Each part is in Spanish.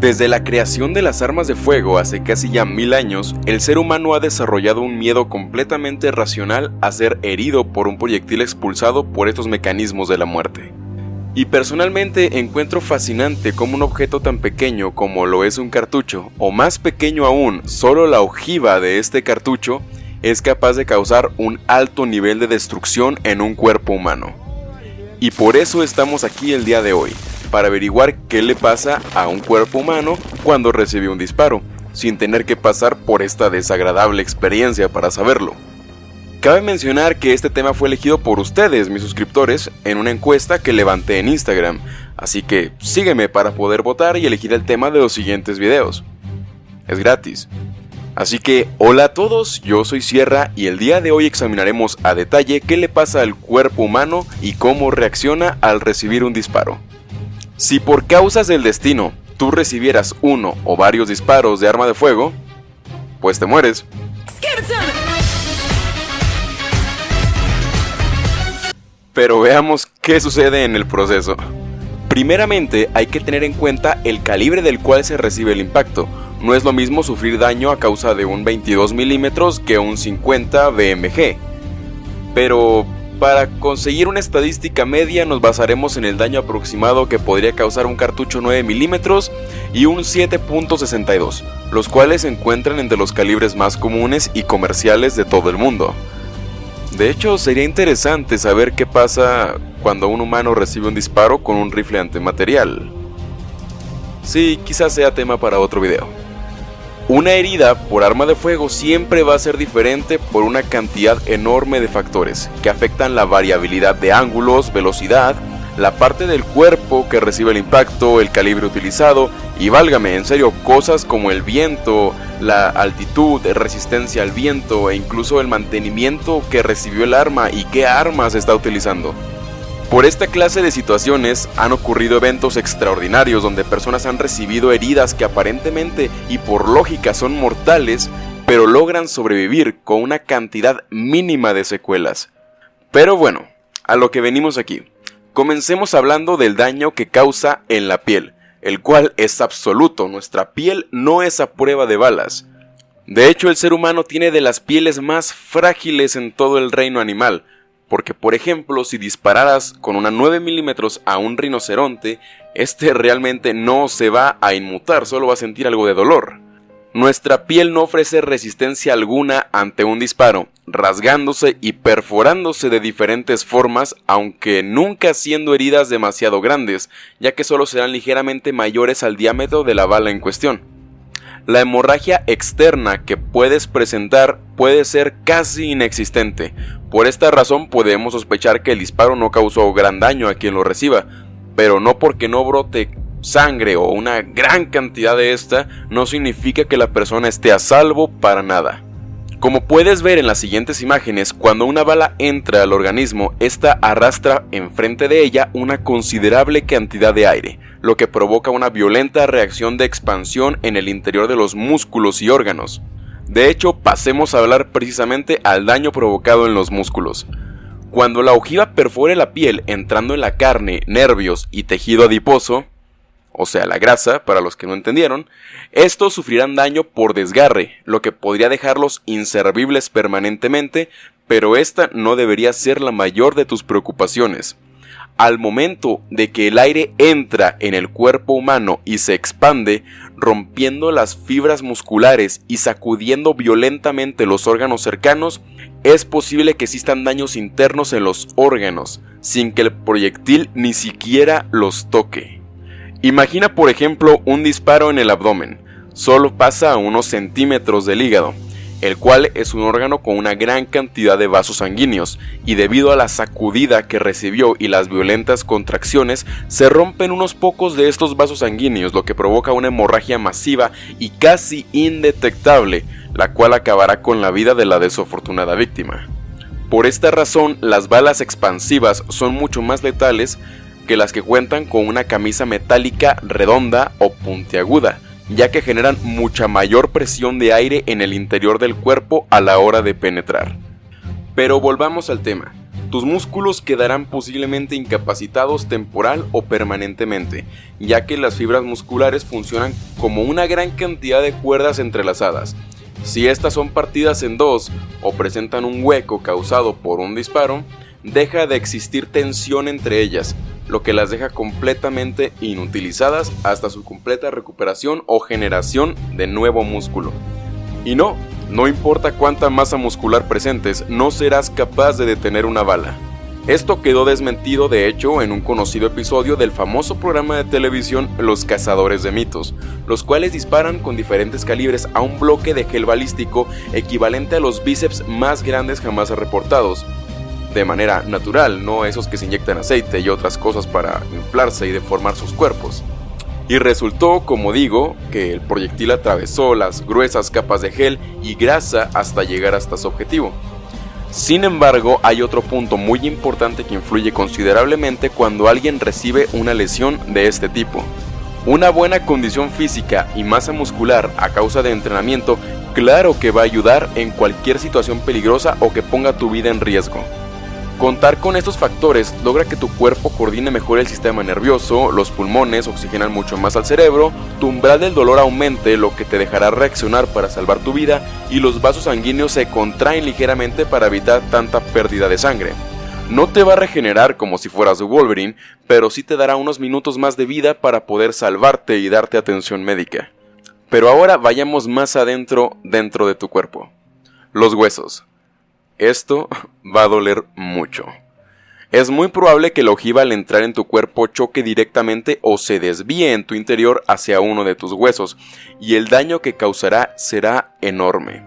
Desde la creación de las armas de fuego hace casi ya mil años, el ser humano ha desarrollado un miedo completamente racional a ser herido por un proyectil expulsado por estos mecanismos de la muerte. Y personalmente encuentro fascinante cómo un objeto tan pequeño como lo es un cartucho, o más pequeño aún, solo la ojiva de este cartucho, es capaz de causar un alto nivel de destrucción en un cuerpo humano. Y por eso estamos aquí el día de hoy, para averiguar qué le pasa a un cuerpo humano cuando recibe un disparo, sin tener que pasar por esta desagradable experiencia para saberlo. Cabe mencionar que este tema fue elegido por ustedes, mis suscriptores, en una encuesta que levanté en Instagram, así que sígueme para poder votar y elegir el tema de los siguientes videos. Es gratis. Así que, hola a todos, yo soy Sierra y el día de hoy examinaremos a detalle qué le pasa al cuerpo humano y cómo reacciona al recibir un disparo. Si por causas del destino tú recibieras uno o varios disparos de arma de fuego, pues te mueres. Pero veamos qué sucede en el proceso. Primeramente hay que tener en cuenta el calibre del cual se recibe el impacto. No es lo mismo sufrir daño a causa de un 22 milímetros que un 50 BMG. Pero para conseguir una estadística media nos basaremos en el daño aproximado que podría causar un cartucho 9 milímetros y un 7.62, los cuales se encuentran entre los calibres más comunes y comerciales de todo el mundo. De hecho, sería interesante saber qué pasa cuando un humano recibe un disparo con un rifle antimaterial. Sí, quizás sea tema para otro video. Una herida por arma de fuego siempre va a ser diferente por una cantidad enorme de factores que afectan la variabilidad de ángulos, velocidad, la parte del cuerpo que recibe el impacto, el calibre utilizado y válgame, en serio, cosas como el viento, la altitud, resistencia al viento e incluso el mantenimiento que recibió el arma y qué armas está utilizando. Por esta clase de situaciones han ocurrido eventos extraordinarios donde personas han recibido heridas que aparentemente y por lógica son mortales, pero logran sobrevivir con una cantidad mínima de secuelas. Pero bueno, a lo que venimos aquí. Comencemos hablando del daño que causa en la piel, el cual es absoluto, nuestra piel no es a prueba de balas. De hecho, el ser humano tiene de las pieles más frágiles en todo el reino animal, porque por ejemplo si dispararas con una 9 milímetros a un rinoceronte, este realmente no se va a inmutar, solo va a sentir algo de dolor. Nuestra piel no ofrece resistencia alguna ante un disparo, rasgándose y perforándose de diferentes formas, aunque nunca siendo heridas demasiado grandes, ya que solo serán ligeramente mayores al diámetro de la bala en cuestión. La hemorragia externa que puedes presentar puede ser casi inexistente, por esta razón podemos sospechar que el disparo no causó gran daño a quien lo reciba, pero no porque no brote sangre o una gran cantidad de esta no significa que la persona esté a salvo para nada. Como puedes ver en las siguientes imágenes, cuando una bala entra al organismo, esta arrastra enfrente de ella una considerable cantidad de aire, lo que provoca una violenta reacción de expansión en el interior de los músculos y órganos. De hecho, pasemos a hablar precisamente al daño provocado en los músculos. Cuando la ojiva perfore la piel entrando en la carne, nervios y tejido adiposo, o sea la grasa, para los que no entendieron, estos sufrirán daño por desgarre, lo que podría dejarlos inservibles permanentemente, pero esta no debería ser la mayor de tus preocupaciones. Al momento de que el aire entra en el cuerpo humano y se expande, rompiendo las fibras musculares y sacudiendo violentamente los órganos cercanos, es posible que existan daños internos en los órganos, sin que el proyectil ni siquiera los toque. Imagina por ejemplo un disparo en el abdomen, solo pasa a unos centímetros del hígado, el cual es un órgano con una gran cantidad de vasos sanguíneos, y debido a la sacudida que recibió y las violentas contracciones, se rompen unos pocos de estos vasos sanguíneos, lo que provoca una hemorragia masiva y casi indetectable, la cual acabará con la vida de la desafortunada víctima. Por esta razón, las balas expansivas son mucho más letales que las que cuentan con una camisa metálica redonda o puntiaguda, ya que generan mucha mayor presión de aire en el interior del cuerpo a la hora de penetrar. Pero volvamos al tema. Tus músculos quedarán posiblemente incapacitados temporal o permanentemente, ya que las fibras musculares funcionan como una gran cantidad de cuerdas entrelazadas. Si estas son partidas en dos o presentan un hueco causado por un disparo, deja de existir tensión entre ellas, lo que las deja completamente inutilizadas hasta su completa recuperación o generación de nuevo músculo. Y no, no importa cuánta masa muscular presentes, no serás capaz de detener una bala. Esto quedó desmentido de hecho en un conocido episodio del famoso programa de televisión Los Cazadores de Mitos, los cuales disparan con diferentes calibres a un bloque de gel balístico equivalente a los bíceps más grandes jamás reportados, de manera natural, no esos que se inyectan aceite y otras cosas para inflarse y deformar sus cuerpos. Y resultó, como digo, que el proyectil atravesó las gruesas capas de gel y grasa hasta llegar hasta su objetivo. Sin embargo, hay otro punto muy importante que influye considerablemente cuando alguien recibe una lesión de este tipo. Una buena condición física y masa muscular a causa de entrenamiento claro que va a ayudar en cualquier situación peligrosa o que ponga tu vida en riesgo. Contar con estos factores logra que tu cuerpo coordine mejor el sistema nervioso, los pulmones oxigenan mucho más al cerebro, tu umbral del dolor aumente lo que te dejará reaccionar para salvar tu vida y los vasos sanguíneos se contraen ligeramente para evitar tanta pérdida de sangre. No te va a regenerar como si fueras Wolverine, pero sí te dará unos minutos más de vida para poder salvarte y darte atención médica. Pero ahora vayamos más adentro dentro de tu cuerpo. Los huesos. Esto va a doler mucho. Es muy probable que la ojiva al entrar en tu cuerpo choque directamente o se desvíe en tu interior hacia uno de tus huesos, y el daño que causará será enorme.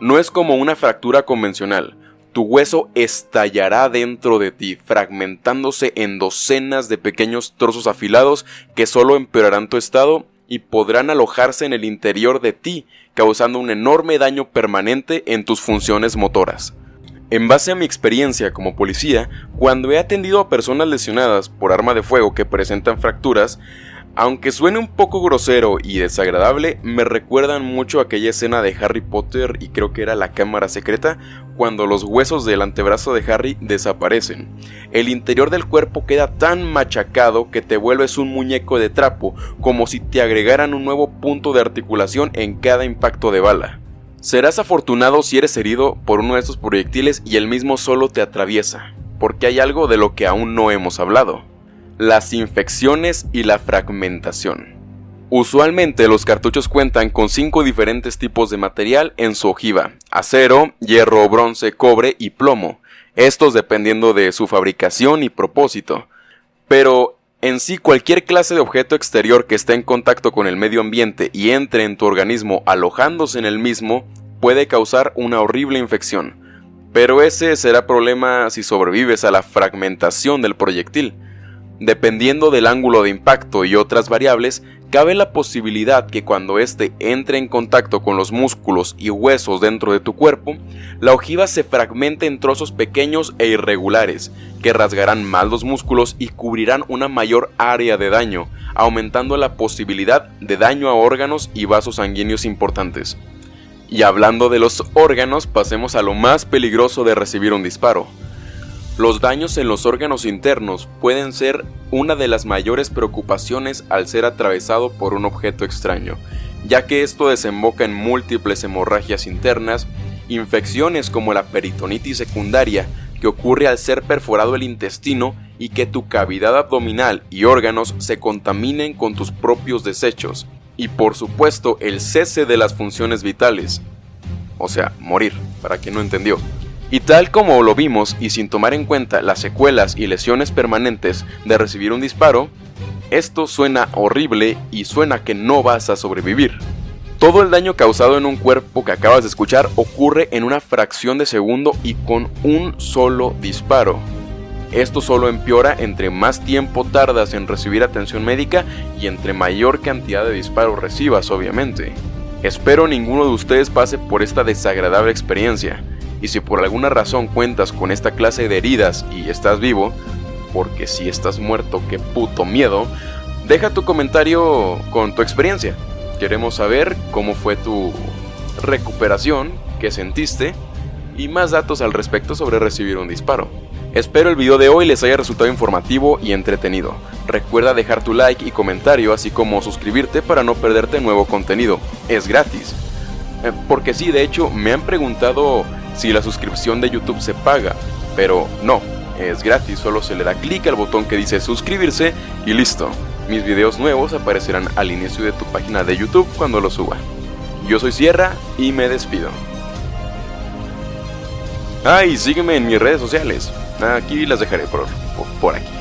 No es como una fractura convencional, tu hueso estallará dentro de ti, fragmentándose en docenas de pequeños trozos afilados que solo empeorarán tu estado y podrán alojarse en el interior de ti, causando un enorme daño permanente en tus funciones motoras. En base a mi experiencia como policía, cuando he atendido a personas lesionadas por arma de fuego que presentan fracturas, aunque suene un poco grosero y desagradable, me recuerdan mucho aquella escena de Harry Potter y creo que era la cámara secreta, cuando los huesos del antebrazo de Harry desaparecen. El interior del cuerpo queda tan machacado que te vuelves un muñeco de trapo, como si te agregaran un nuevo punto de articulación en cada impacto de bala. Serás afortunado si eres herido por uno de estos proyectiles y el mismo solo te atraviesa, porque hay algo de lo que aún no hemos hablado. Las infecciones y la fragmentación. Usualmente los cartuchos cuentan con cinco diferentes tipos de material en su ojiva, acero, hierro, bronce, cobre y plomo, estos dependiendo de su fabricación y propósito. Pero en sí, cualquier clase de objeto exterior que esté en contacto con el medio ambiente y entre en tu organismo alojándose en el mismo puede causar una horrible infección. Pero ese será problema si sobrevives a la fragmentación del proyectil. Dependiendo del ángulo de impacto y otras variables, cabe la posibilidad que cuando éste entre en contacto con los músculos y huesos dentro de tu cuerpo, la ojiva se fragmente en trozos pequeños e irregulares, que rasgarán más los músculos y cubrirán una mayor área de daño, aumentando la posibilidad de daño a órganos y vasos sanguíneos importantes. Y hablando de los órganos, pasemos a lo más peligroso de recibir un disparo, los daños en los órganos internos pueden ser una de las mayores preocupaciones al ser atravesado por un objeto extraño, ya que esto desemboca en múltiples hemorragias internas, infecciones como la peritonitis secundaria, que ocurre al ser perforado el intestino y que tu cavidad abdominal y órganos se contaminen con tus propios desechos, y por supuesto el cese de las funciones vitales, o sea, morir, para quien no entendió. Y tal como lo vimos y sin tomar en cuenta las secuelas y lesiones permanentes de recibir un disparo, esto suena horrible y suena que no vas a sobrevivir. Todo el daño causado en un cuerpo que acabas de escuchar ocurre en una fracción de segundo y con un solo disparo. Esto solo empeora entre más tiempo tardas en recibir atención médica y entre mayor cantidad de disparos recibas, obviamente. Espero ninguno de ustedes pase por esta desagradable experiencia y si por alguna razón cuentas con esta clase de heridas y estás vivo, porque si estás muerto, qué puto miedo, deja tu comentario con tu experiencia. Queremos saber cómo fue tu recuperación, qué sentiste y más datos al respecto sobre recibir un disparo. Espero el video de hoy les haya resultado informativo y entretenido. Recuerda dejar tu like y comentario así como suscribirte para no perderte nuevo contenido. Es gratis. Eh, porque sí, de hecho, me han preguntado si la suscripción de YouTube se paga, pero no, es gratis, solo se le da clic al botón que dice suscribirse y listo. Mis videos nuevos aparecerán al inicio de tu página de YouTube cuando los suba. Yo soy Sierra y me despido. Ah, y sígueme en mis redes sociales. Aquí las dejaré por, por aquí.